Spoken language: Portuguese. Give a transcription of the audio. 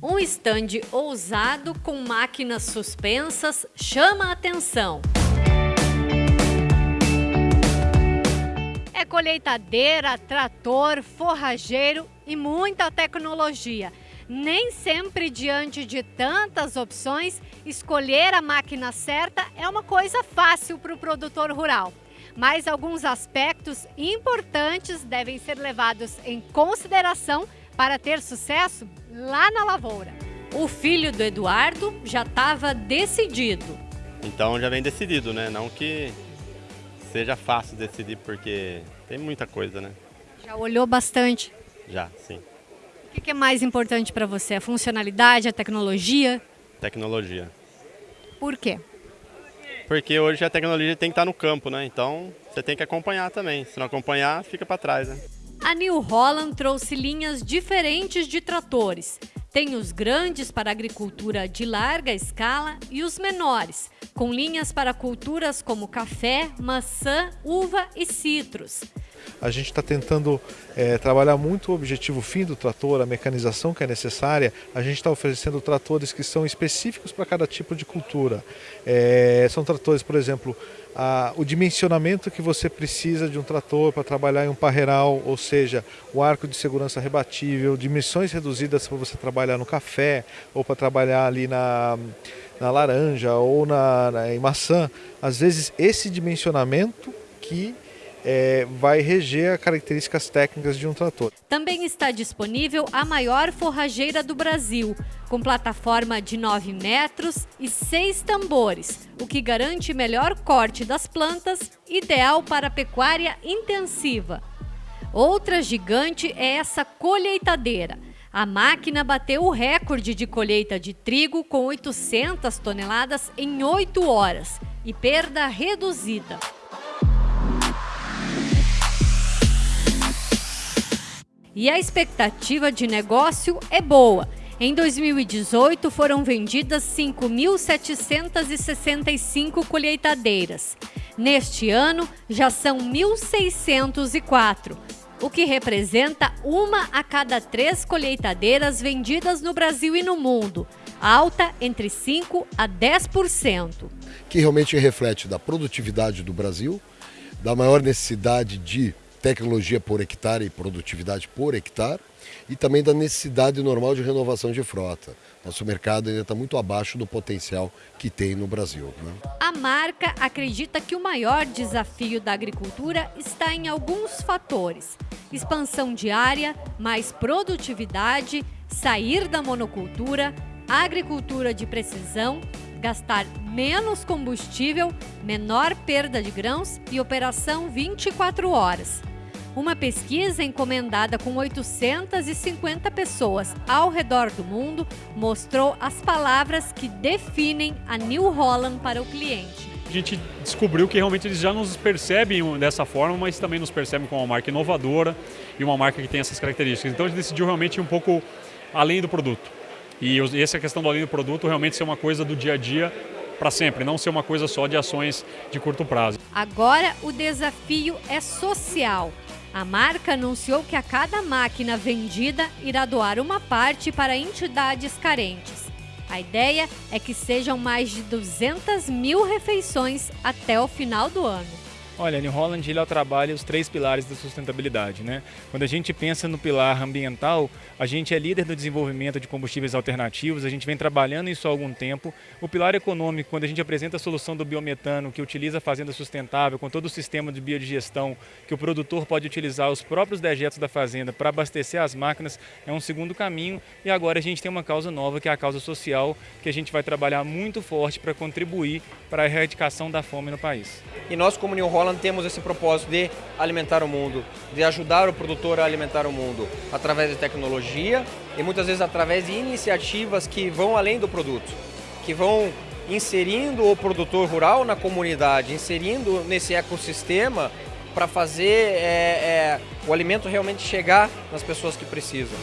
Um estande ousado com máquinas suspensas chama a atenção. É colheitadeira, trator, forrageiro e muita tecnologia. Nem sempre, diante de tantas opções, escolher a máquina certa é uma coisa fácil para o produtor rural. Mas alguns aspectos importantes devem ser levados em consideração para ter sucesso lá na lavoura. O filho do Eduardo já estava decidido. Então já vem decidido, né? Não que seja fácil decidir, porque tem muita coisa, né? Já olhou bastante? Já, sim. O que é mais importante para você? A funcionalidade, a tecnologia? Tecnologia. Por quê? Porque hoje a tecnologia tem que estar no campo, né? Então você tem que acompanhar também. Se não acompanhar, fica para trás, né? A New Holland trouxe linhas diferentes de tratores. Tem os grandes para agricultura de larga escala e os menores, com linhas para culturas como café, maçã, uva e citros. A gente está tentando é, trabalhar muito o objetivo fim do trator, a mecanização que é necessária. A gente está oferecendo tratores que são específicos para cada tipo de cultura. É, são tratores, por exemplo, a, o dimensionamento que você precisa de um trator para trabalhar em um parreiral, ou seja, o arco de segurança rebatível, dimensões reduzidas para você trabalhar no café ou para trabalhar ali na, na laranja ou na, na, em maçã. Às vezes esse dimensionamento que é, vai reger as características técnicas de um trator. Também está disponível a maior forrageira do Brasil, com plataforma de 9 metros e 6 tambores, o que garante melhor corte das plantas, ideal para pecuária intensiva. Outra gigante é essa colheitadeira. A máquina bateu o recorde de colheita de trigo com 800 toneladas em 8 horas e perda reduzida. E a expectativa de negócio é boa. Em 2018, foram vendidas 5.765 colheitadeiras. Neste ano, já são 1.604, o que representa uma a cada três colheitadeiras vendidas no Brasil e no mundo, alta entre 5% a 10%. Que realmente reflete da produtividade do Brasil, da maior necessidade de tecnologia por hectare e produtividade por hectare e também da necessidade normal de renovação de frota. Nosso mercado ainda está muito abaixo do potencial que tem no Brasil. Né? A marca acredita que o maior desafio da agricultura está em alguns fatores: expansão diária, mais produtividade, sair da monocultura, agricultura de precisão, gastar menos combustível, menor perda de grãos e operação 24 horas. Uma pesquisa encomendada com 850 pessoas ao redor do mundo mostrou as palavras que definem a New Holland para o cliente. A gente descobriu que realmente eles já nos percebem dessa forma, mas também nos percebem como uma marca inovadora e uma marca que tem essas características. Então a gente decidiu realmente ir um pouco além do produto. E essa questão do além do produto realmente ser uma coisa do dia a dia para sempre, não ser uma coisa só de ações de curto prazo. Agora o desafio é social. A marca anunciou que a cada máquina vendida irá doar uma parte para entidades carentes. A ideia é que sejam mais de 200 mil refeições até o final do ano. Olha, New Holland ele trabalha os três pilares da sustentabilidade. Né? Quando a gente pensa no pilar ambiental, a gente é líder do desenvolvimento de combustíveis alternativos, a gente vem trabalhando isso há algum tempo. O pilar econômico, quando a gente apresenta a solução do biometano, que utiliza a fazenda sustentável, com todo o sistema de biodigestão, que o produtor pode utilizar os próprios dejetos da fazenda para abastecer as máquinas, é um segundo caminho. E agora a gente tem uma causa nova, que é a causa social, que a gente vai trabalhar muito forte para contribuir para a erradicação da fome no país. E nós, como New Holland, Holland temos esse propósito de alimentar o mundo, de ajudar o produtor a alimentar o mundo através de tecnologia e muitas vezes através de iniciativas que vão além do produto, que vão inserindo o produtor rural na comunidade, inserindo nesse ecossistema para fazer é, é, o alimento realmente chegar nas pessoas que precisam.